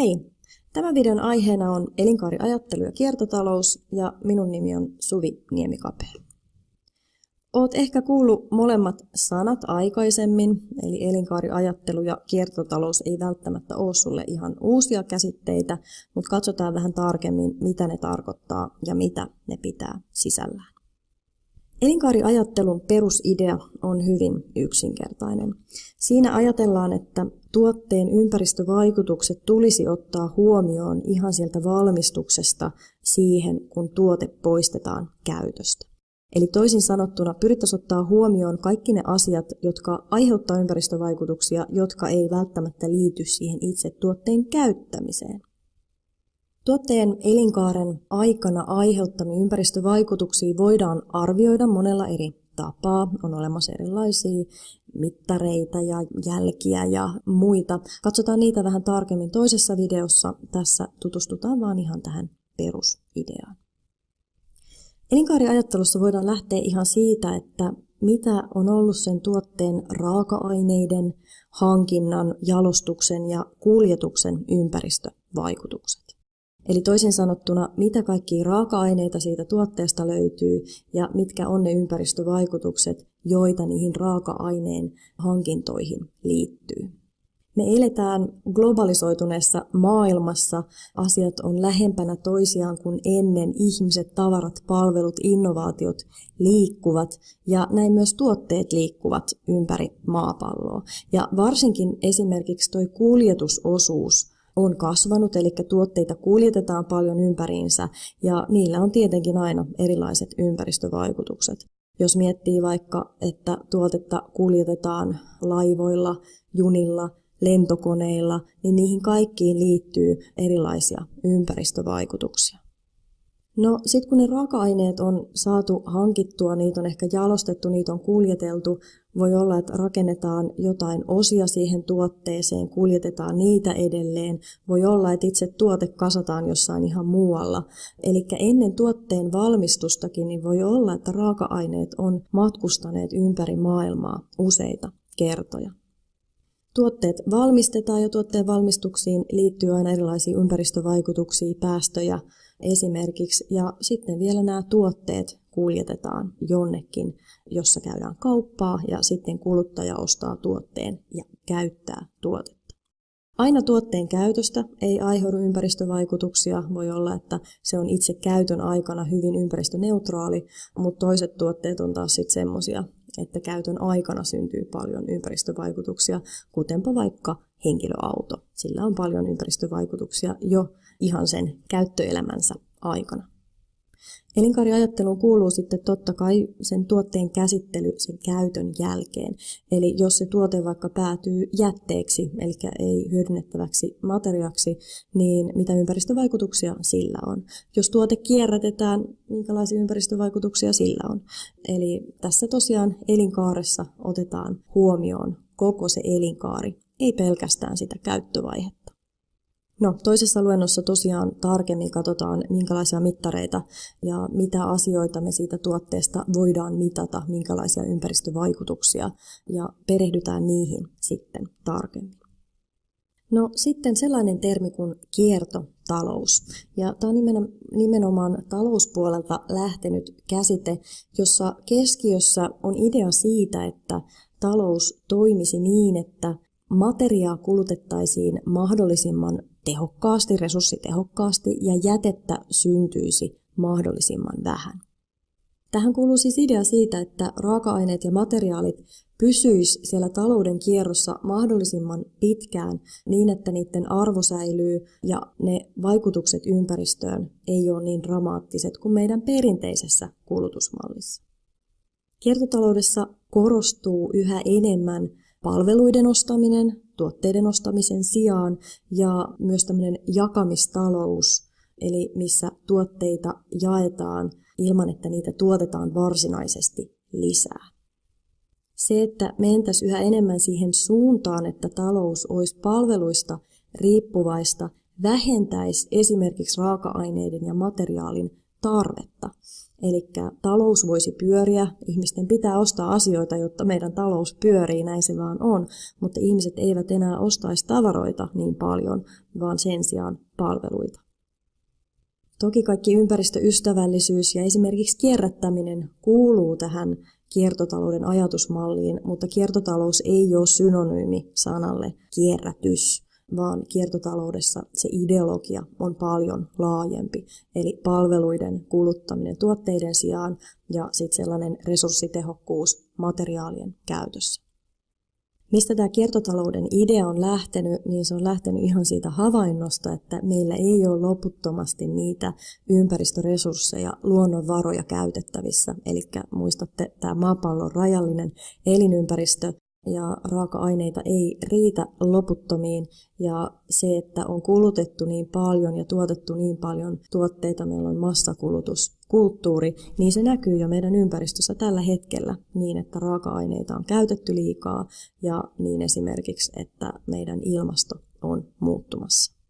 Hei! Tämän videon aiheena on elinkaariajattelu ja kiertotalous ja minun nimi on Suvi Niemikapea. Oot ehkä kuullut molemmat sanat aikaisemmin, eli elinkaariajattelu ja kiertotalous ei välttämättä ole sulle ihan uusia käsitteitä, mutta katsotaan vähän tarkemmin, mitä ne tarkoittaa ja mitä ne pitää sisällään. Elinkaariajattelun perusidea on hyvin yksinkertainen. Siinä ajatellaan, että tuotteen ympäristövaikutukset tulisi ottaa huomioon ihan sieltä valmistuksesta siihen, kun tuote poistetaan käytöstä. Eli toisin sanottuna pyrittäisiin ottaa huomioon kaikki ne asiat, jotka aiheuttavat ympäristövaikutuksia, jotka ei välttämättä liity siihen itse tuotteen käyttämiseen. Tuotteen elinkaaren aikana aiheuttamia ympäristövaikutuksia voidaan arvioida monella eri tapaa. On olemassa erilaisia mittareita ja jälkiä ja muita. Katsotaan niitä vähän tarkemmin toisessa videossa. Tässä tutustutaan vaan ihan tähän perusideaan. Elinkaariajattelussa voidaan lähteä ihan siitä, että mitä on ollut sen tuotteen raaka-aineiden, hankinnan, jalostuksen ja kuljetuksen ympäristövaikutukset. Eli toisin sanottuna, mitä kaikkia raaka-aineita siitä tuotteesta löytyy ja mitkä on ne ympäristövaikutukset, joita niihin raaka-aineen hankintoihin liittyy. Me eletään globalisoituneessa maailmassa, asiat on lähempänä toisiaan kuin ennen, ihmiset, tavarat, palvelut, innovaatiot liikkuvat ja näin myös tuotteet liikkuvat ympäri maapalloa. Ja varsinkin esimerkiksi tuo kuljetusosuus on kasvanut, eli tuotteita kuljetetaan paljon ympäriinsä ja niillä on tietenkin aina erilaiset ympäristövaikutukset. Jos miettii vaikka, että tuotetta kuljetetaan laivoilla, junilla, lentokoneilla, niin niihin kaikkiin liittyy erilaisia ympäristövaikutuksia. No sitten kun ne raaka-aineet on saatu hankittua, niitä on ehkä jalostettu, niitä on kuljeteltu, voi olla, että rakennetaan jotain osia siihen tuotteeseen, kuljetetaan niitä edelleen. Voi olla, että itse tuote kasataan jossain ihan muualla. Eli ennen tuotteen valmistustakin niin voi olla, että raaka-aineet on matkustaneet ympäri maailmaa useita kertoja. Tuotteet valmistetaan ja tuotteen valmistuksiin liittyy aina erilaisia ympäristövaikutuksia, päästöjä esimerkiksi. Ja sitten vielä nämä tuotteet kuljetetaan jonnekin, jossa käydään kauppaa ja sitten kuluttaja ostaa tuotteen ja käyttää tuotetta. Aina tuotteen käytöstä ei aiheudu ympäristövaikutuksia. Voi olla, että se on itse käytön aikana hyvin ympäristöneutraali, mutta toiset tuotteet on taas sitten semmoisia, että käytön aikana syntyy paljon ympäristövaikutuksia, kutenpa vaikka henkilöauto. Sillä on paljon ympäristövaikutuksia jo ihan sen käyttöelämänsä aikana. Elinkaariajatteluun kuuluu sitten totta kai sen tuotteen käsittely sen käytön jälkeen. Eli jos se tuote vaikka päätyy jätteeksi, eli ei hyödynnettäväksi materiaaksi, niin mitä ympäristövaikutuksia sillä on. Jos tuote kierrätetään, minkälaisia ympäristövaikutuksia sillä on. Eli tässä tosiaan elinkaaressa otetaan huomioon koko se elinkaari, ei pelkästään sitä käyttövaihetta. No, toisessa luennossa tosiaan tarkemmin katsotaan, minkälaisia mittareita ja mitä asioita me siitä tuotteesta voidaan mitata, minkälaisia ympäristövaikutuksia ja perehdytään niihin sitten tarkemmin. No sitten sellainen termi kuin kiertotalous. Ja tämä on nimenomaan talouspuolelta lähtenyt käsite, jossa keskiössä on idea siitä, että talous toimisi niin, että materiaa kulutettaisiin mahdollisimman tehokkaasti, resurssitehokkaasti ja jätettä syntyisi mahdollisimman vähän. Tähän kuuluu siis idea siitä, että raaka-aineet ja materiaalit pysyis siellä talouden kierrossa mahdollisimman pitkään niin, että niiden arvo säilyy ja ne vaikutukset ympäristöön ei ole niin dramaattiset kuin meidän perinteisessä kulutusmallissa. Kiertotaloudessa korostuu yhä enemmän palveluiden ostaminen tuotteiden ostamisen sijaan ja myös tämmöinen jakamistalous, eli missä tuotteita jaetaan ilman, että niitä tuotetaan varsinaisesti lisää. Se, että mentäisiin yhä enemmän siihen suuntaan, että talous olisi palveluista riippuvaista, vähentäisi esimerkiksi raaka-aineiden ja materiaalin tarvetta. Eli talous voisi pyöriä, ihmisten pitää ostaa asioita, jotta meidän talous pyörii, näin se vaan on, mutta ihmiset eivät enää ostaisi tavaroita niin paljon, vaan sen sijaan palveluita. Toki kaikki ympäristöystävällisyys ja esimerkiksi kierrättäminen kuuluu tähän kiertotalouden ajatusmalliin, mutta kiertotalous ei ole synonyymi sanalle kierrätys, vaan kiertotaloudessa se ideologia on paljon laajempi. Eli palveluiden kuluttaminen tuotteiden sijaan ja sitten sellainen resurssitehokkuus materiaalien käytössä. Mistä tämä kiertotalouden idea on lähtenyt, niin se on lähtenyt ihan siitä havainnosta, että meillä ei ole loputtomasti niitä ympäristöresursseja, luonnonvaroja käytettävissä. Eli muistatte, tämä maapallon rajallinen elinympäristö ja raaka-aineita ei riitä loputtomiin ja se, että on kulutettu niin paljon ja tuotettu niin paljon tuotteita, meillä on massakulutuskulttuuri, niin se näkyy jo meidän ympäristössä tällä hetkellä niin, että raaka-aineita on käytetty liikaa ja niin esimerkiksi, että meidän ilmasto on muuttumassa.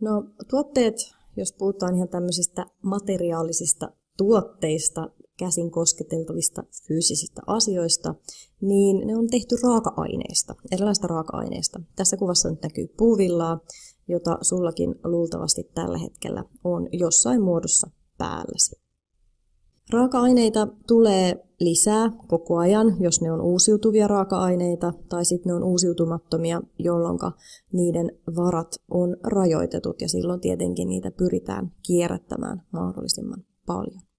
No tuotteet, jos puhutaan ihan tämmöisistä materiaalisista tuotteista, käsin kosketeltavista fyysisistä asioista, niin ne on tehty raaka-aineista, erilaista raaka-aineista. Tässä kuvassa nyt näkyy puuvillaa, jota sullakin luultavasti tällä hetkellä on jossain muodossa päälläsi. Raaka-aineita tulee lisää koko ajan, jos ne on uusiutuvia raaka-aineita, tai sitten ne on uusiutumattomia, jolloin niiden varat on rajoitetut, ja silloin tietenkin niitä pyritään kierrättämään mahdollisimman paljon.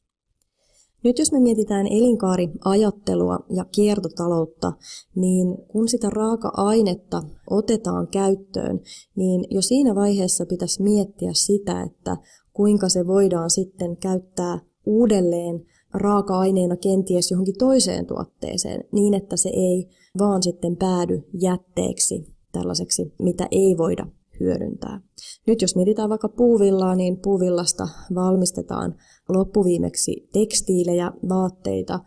Nyt jos me mietitään elinkaariajattelua ja kiertotaloutta, niin kun sitä raaka-ainetta otetaan käyttöön, niin jo siinä vaiheessa pitäisi miettiä sitä, että kuinka se voidaan sitten käyttää uudelleen raaka-aineena kenties johonkin toiseen tuotteeseen, niin että se ei vaan sitten päädy jätteeksi, tällaiseksi, mitä ei voida hyödyntää. Nyt jos mietitään vaikka puuvillaa, niin puuvillasta valmistetaan loppuviimeksi tekstiilejä, vaatteita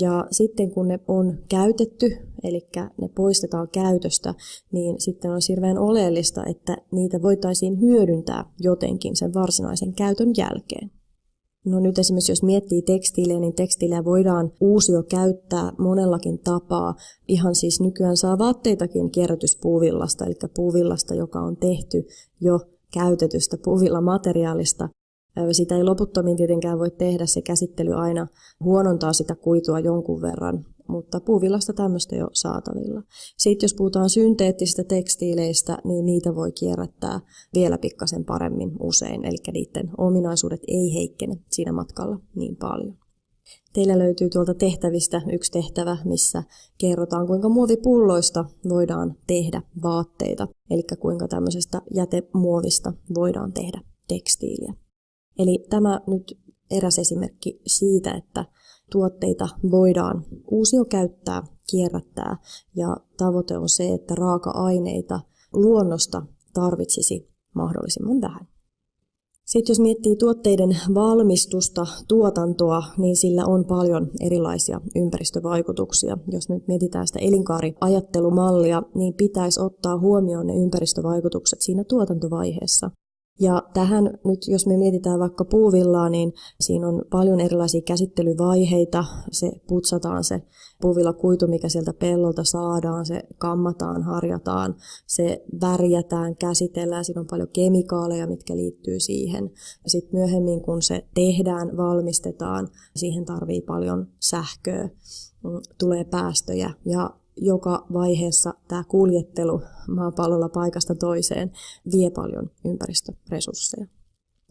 ja sitten kun ne on käytetty, eli ne poistetaan käytöstä, niin sitten on hirveän oleellista, että niitä voitaisiin hyödyntää jotenkin sen varsinaisen käytön jälkeen. No nyt esimerkiksi jos miettii tekstiilejä, niin tekstiilejä voidaan uusio käyttää monellakin tapaa. Ihan siis nykyään saa vaatteitakin kierrätyspuuvillasta, eli puuvillasta, joka on tehty jo käytetystä puuvillamateriaalista. Sitä ei loputtomiin tietenkään voi tehdä, se käsittely aina huonontaa sitä kuitua jonkun verran, mutta puuvillasta tämmöistä jo saatavilla. Sitten jos puhutaan synteettisistä tekstiileistä, niin niitä voi kierrättää vielä pikkasen paremmin usein, eli niiden ominaisuudet ei heikkene siinä matkalla niin paljon. Teillä löytyy tuolta tehtävistä yksi tehtävä, missä kerrotaan, kuinka muovipulloista voidaan tehdä vaatteita, eli kuinka tämmöisestä jätemuovista voidaan tehdä tekstiiliä. Eli tämä nyt eräs esimerkki siitä, että tuotteita voidaan uusio käyttää, kierrättää ja tavoite on se, että raaka-aineita luonnosta tarvitsisi mahdollisimman vähän. Sitten jos miettii tuotteiden valmistusta, tuotantoa, niin sillä on paljon erilaisia ympäristövaikutuksia. Jos nyt mietitään sitä elinkaariajattelumallia, niin pitäisi ottaa huomioon ne ympäristövaikutukset siinä tuotantovaiheessa. Ja tähän nyt, jos me mietitään vaikka puuvillaa, niin siinä on paljon erilaisia käsittelyvaiheita. Se putsataan se puuvillakuitu, mikä sieltä pellolta saadaan, se kammataan, harjataan, se värjätään, käsitellään. Siinä on paljon kemikaaleja, mitkä liittyy siihen. Sitten myöhemmin, kun se tehdään, valmistetaan, siihen tarvii paljon sähköä, mm, tulee päästöjä ja joka vaiheessa tämä kuljettelu maapallolla paikasta toiseen vie paljon ympäristöresursseja.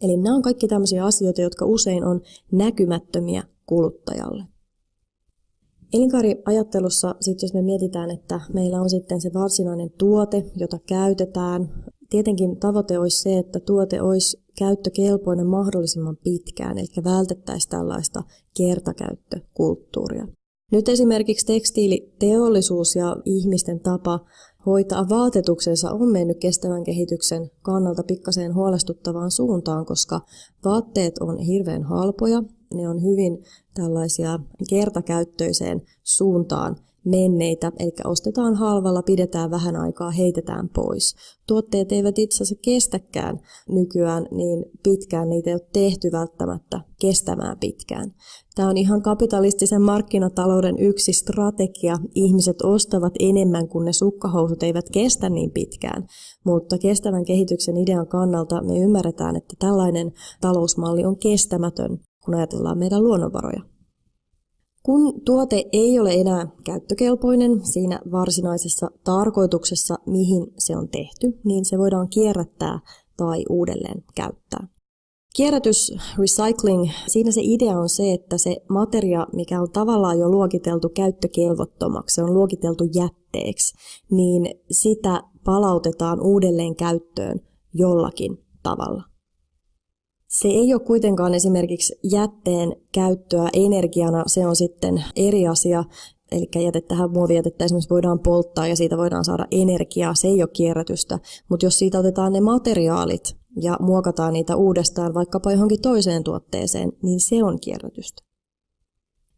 Eli nämä on kaikki tämmöisiä asioita, jotka usein on näkymättömiä kuluttajalle. Elinkaariajattelussa, sit jos me mietitään, että meillä on sitten se varsinainen tuote, jota käytetään, tietenkin tavoite olisi se, että tuote olisi käyttökelpoinen mahdollisimman pitkään, eli vältettäisiin tällaista kertakäyttökulttuuria. Nyt esimerkiksi tekstiiliteollisuus ja ihmisten tapa hoitaa vaatetuksensa on mennyt kestävän kehityksen kannalta pikkaseen huolestuttavaan suuntaan, koska vaatteet on hirveän halpoja, ne on hyvin tällaisia kertakäyttöiseen suuntaan menneitä, eli ostetaan halvalla, pidetään vähän aikaa, heitetään pois. Tuotteet eivät itse asiassa kestäkään nykyään niin pitkään, niitä ei ole tehty välttämättä kestämään pitkään. Tämä on ihan kapitalistisen markkinatalouden yksi strategia. Ihmiset ostavat enemmän, kun ne sukkahousut eivät kestä niin pitkään. Mutta kestävän kehityksen idean kannalta me ymmärretään, että tällainen talousmalli on kestämätön, kun ajatellaan meidän luonnonvaroja. Kun tuote ei ole enää käyttökelpoinen siinä varsinaisessa tarkoituksessa, mihin se on tehty, niin se voidaan kierrättää tai uudelleen käyttää. Kierrätys, recycling, siinä se idea on se, että se materia, mikä on tavallaan jo luokiteltu käyttökelvottomaksi, se on luokiteltu jätteeksi, niin sitä palautetaan uudelleen käyttöön jollakin tavalla. Se ei ole kuitenkaan esimerkiksi jätteen käyttöä energiana, se on sitten eri asia. Eli jätettähän muovijätettä esimerkiksi voidaan polttaa ja siitä voidaan saada energiaa, se ei ole kierrätystä. Mutta jos siitä otetaan ne materiaalit ja muokataan niitä uudestaan vaikkapa johonkin toiseen tuotteeseen, niin se on kierrätystä.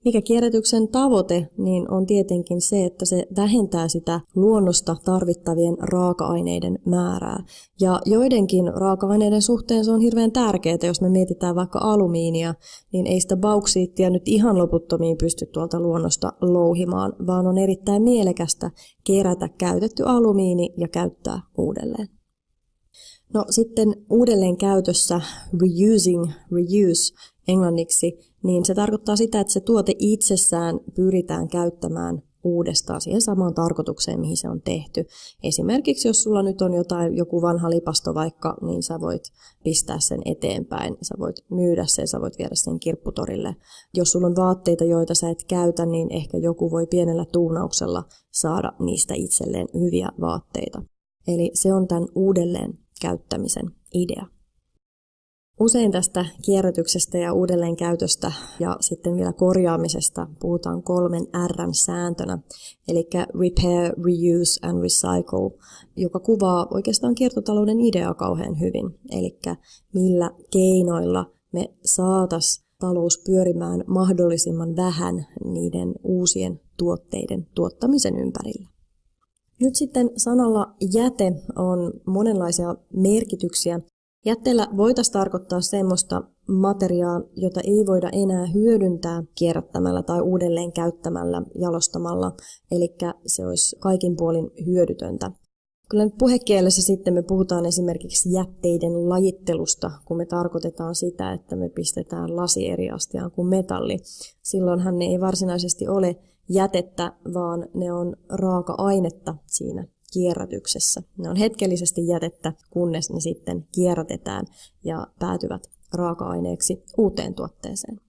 Mikä kierrätyksen tavoite, niin on tietenkin se, että se vähentää sitä luonnosta tarvittavien raaka-aineiden määrää. Ja joidenkin raaka-aineiden suhteen se on hirveän tärkeää, jos me mietitään vaikka alumiinia, niin ei sitä bauksiittia nyt ihan loputtomiin pysty tuolta luonnosta louhimaan, vaan on erittäin mielekästä kerätä käytetty alumiini ja käyttää uudelleen. No sitten uudelleen käytössä reusing, reuse englanniksi, niin se tarkoittaa sitä, että se tuote itsessään pyritään käyttämään uudestaan siihen samaan tarkoitukseen, mihin se on tehty. Esimerkiksi jos sulla nyt on jotain, joku vanha lipasto vaikka, niin sä voit pistää sen eteenpäin, sä voit myydä sen, sä voit viedä sen kirpputorille. Jos sulla on vaatteita, joita sä et käytä, niin ehkä joku voi pienellä tuunauksella saada niistä itselleen hyviä vaatteita. Eli se on tämän uudelleen käyttämisen idea. Usein tästä kierrätyksestä ja uudelleenkäytöstä ja sitten vielä korjaamisesta puhutaan kolmen R-sääntönä, eli repair, reuse and recycle, joka kuvaa oikeastaan kiertotalouden ideaa kauhean hyvin, eli millä keinoilla me saatas talous pyörimään mahdollisimman vähän niiden uusien tuotteiden tuottamisen ympärillä. Nyt sitten sanalla jäte on monenlaisia merkityksiä. Jätteellä voitaisiin tarkoittaa semmoista materiaa, jota ei voida enää hyödyntää kierrättämällä tai uudelleen käyttämällä, jalostamalla, eli se olisi kaikin puolin hyödytöntä. Kyllä nyt puhekielessä sitten me puhutaan esimerkiksi jätteiden lajittelusta, kun me tarkoitetaan sitä, että me pistetään lasi eri astiaan kuin metalli. Silloinhan ne ei varsinaisesti ole jätettä, vaan ne on raaka-ainetta siinä kierrätyksessä. Ne on hetkellisesti jätettä, kunnes ne sitten kierrätetään ja päätyvät raaka-aineeksi uuteen tuotteeseen.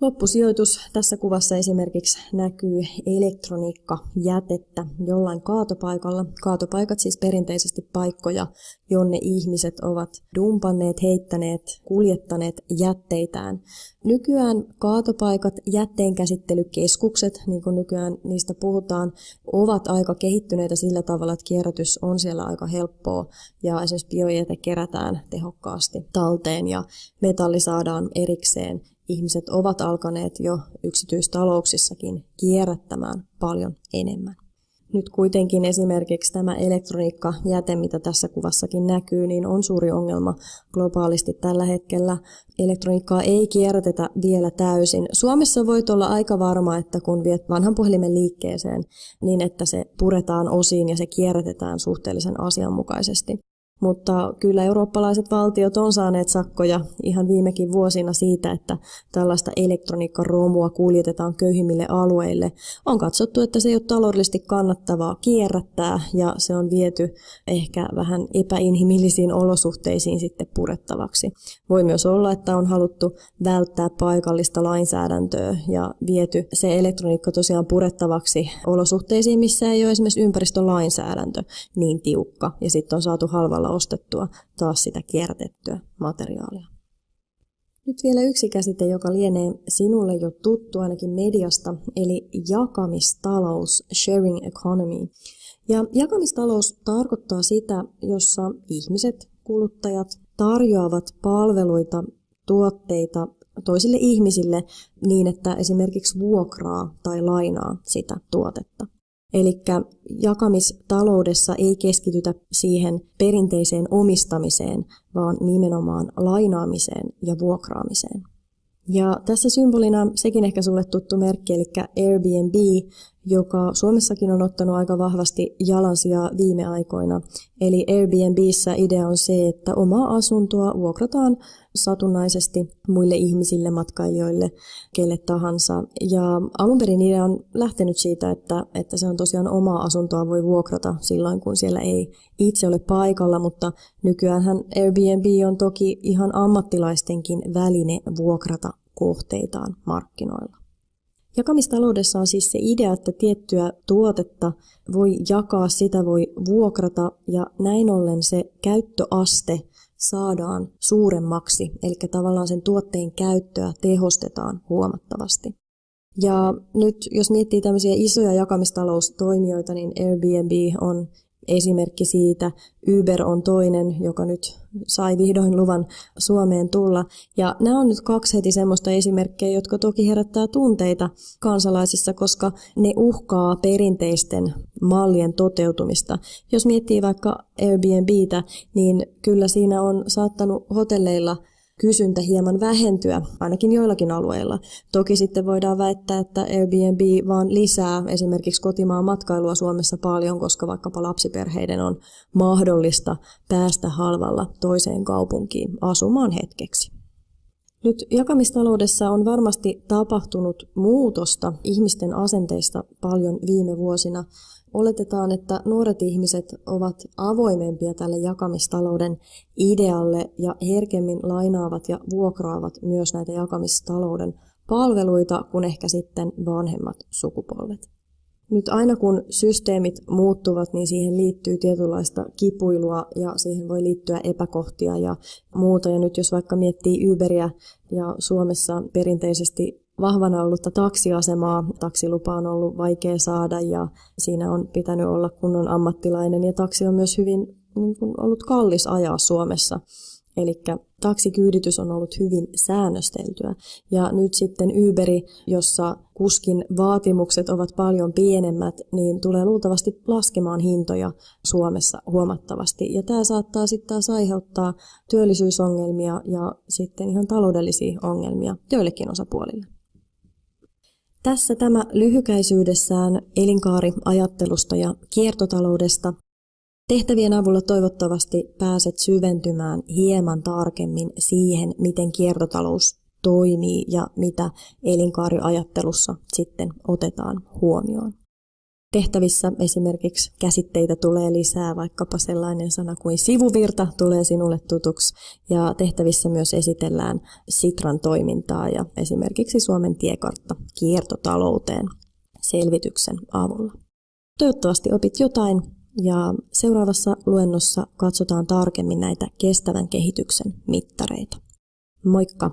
Loppusijoitus tässä kuvassa esimerkiksi näkyy elektroniikkajätettä jollain kaatopaikalla. Kaatopaikat siis perinteisesti paikkoja, jonne ihmiset ovat dumpanneet, heittäneet, kuljettaneet jätteitään. Nykyään kaatopaikat, jätteenkäsittelykeskukset, niin kuin nykyään niistä puhutaan, ovat aika kehittyneitä sillä tavalla, että kierrätys on siellä aika helppoa ja esimerkiksi biojäte kerätään tehokkaasti talteen ja metalli saadaan erikseen ihmiset ovat alkaneet jo yksityistalouksissakin kierrättämään paljon enemmän. Nyt kuitenkin esimerkiksi tämä elektroniikkajäte, mitä tässä kuvassakin näkyy, niin on suuri ongelma globaalisti tällä hetkellä. Elektroniikkaa ei kierrätetä vielä täysin. Suomessa voit olla aika varma, että kun viet vanhan puhelimen liikkeeseen, niin että se puretaan osiin ja se kierrätetään suhteellisen asianmukaisesti. Mutta kyllä eurooppalaiset valtiot on saaneet sakkoja ihan viimekin vuosina siitä, että tällaista elektroniikkaromua kuljetetaan köyhimmille alueille. On katsottu, että se ei ole taloudellisesti kannattavaa kierrättää ja se on viety ehkä vähän epäinhimillisiin olosuhteisiin sitten purettavaksi. Voi myös olla, että on haluttu välttää paikallista lainsäädäntöä ja viety se elektroniikka tosiaan purettavaksi olosuhteisiin, missä ei ole esimerkiksi ympäristölainsäädäntö niin tiukka ja sitten on saatu halvalla kaupalla ostettua taas sitä kierrätettyä materiaalia. Nyt vielä yksi käsite, joka lienee sinulle jo tuttu ainakin mediasta, eli jakamistalous, sharing economy. Ja jakamistalous tarkoittaa sitä, jossa ihmiset, kuluttajat tarjoavat palveluita, tuotteita toisille ihmisille niin, että esimerkiksi vuokraa tai lainaa sitä tuotetta. Eli jakamistaloudessa ei keskitytä siihen perinteiseen omistamiseen, vaan nimenomaan lainaamiseen ja vuokraamiseen. Ja tässä symbolina sekin ehkä sulle tuttu merkki, eli Airbnb, joka Suomessakin on ottanut aika vahvasti jalansia viime aikoina. Eli Airbnbissä idea on se, että omaa asuntoa vuokrataan satunnaisesti muille ihmisille, matkailijoille, kelle tahansa. Ja alun perin idea on lähtenyt siitä, että, että se on tosiaan omaa asuntoa voi vuokrata silloin, kun siellä ei itse ole paikalla, mutta nykyään Airbnb on toki ihan ammattilaistenkin väline vuokrata kohteitaan markkinoilla. Jakamistaloudessa on siis se idea, että tiettyä tuotetta voi jakaa, sitä voi vuokrata ja näin ollen se käyttöaste saadaan suuremmaksi, eli tavallaan sen tuotteen käyttöä tehostetaan huomattavasti. Ja nyt jos miettii tämmöisiä isoja jakamistaloustoimijoita, niin Airbnb on esimerkki siitä. Uber on toinen, joka nyt sai vihdoin luvan Suomeen tulla. Ja nämä on nyt kaksi heti semmoista esimerkkejä, jotka toki herättää tunteita kansalaisissa, koska ne uhkaa perinteisten mallien toteutumista. Jos miettii vaikka Airbnbtä, niin kyllä siinä on saattanut hotelleilla kysyntä hieman vähentyä, ainakin joillakin alueilla. Toki sitten voidaan väittää, että Airbnb vaan lisää esimerkiksi kotimaan matkailua Suomessa paljon, koska vaikkapa lapsiperheiden on mahdollista päästä halvalla toiseen kaupunkiin asumaan hetkeksi. Nyt jakamistaloudessa on varmasti tapahtunut muutosta ihmisten asenteista paljon viime vuosina. Oletetaan, että nuoret ihmiset ovat avoimempia tälle jakamistalouden idealle ja herkemmin lainaavat ja vuokraavat myös näitä jakamistalouden palveluita kuin ehkä sitten vanhemmat sukupolvet. Nyt aina kun systeemit muuttuvat, niin siihen liittyy tietynlaista kipuilua ja siihen voi liittyä epäkohtia ja muuta. Ja nyt jos vaikka miettii Uberia ja Suomessa perinteisesti vahvana ollutta taksiasemaa. Taksilupa on ollut vaikea saada ja siinä on pitänyt olla kunnon ammattilainen ja taksi on myös hyvin niin kuin, ollut kallis ajaa Suomessa. Eli taksikyyditys on ollut hyvin säännösteltyä. Ja nyt sitten Uberi, jossa kuskin vaatimukset ovat paljon pienemmät, niin tulee luultavasti laskemaan hintoja Suomessa huomattavasti. Ja tämä saattaa sitten taas aiheuttaa työllisyysongelmia ja sitten ihan taloudellisia ongelmia joillekin osapuolille. Tässä tämä lyhykäisyydessään elinkaariajattelusta ja kiertotaloudesta. Tehtävien avulla toivottavasti pääset syventymään hieman tarkemmin siihen, miten kiertotalous toimii ja mitä elinkaariajattelussa sitten otetaan huomioon. Tehtävissä esimerkiksi käsitteitä tulee lisää, vaikkapa sellainen sana kuin sivuvirta tulee sinulle tutuksi, ja tehtävissä myös esitellään Sitran toimintaa ja esimerkiksi Suomen tiekartta kiertotalouteen selvityksen avulla. Toivottavasti opit jotain, ja seuraavassa luennossa katsotaan tarkemmin näitä kestävän kehityksen mittareita. Moikka!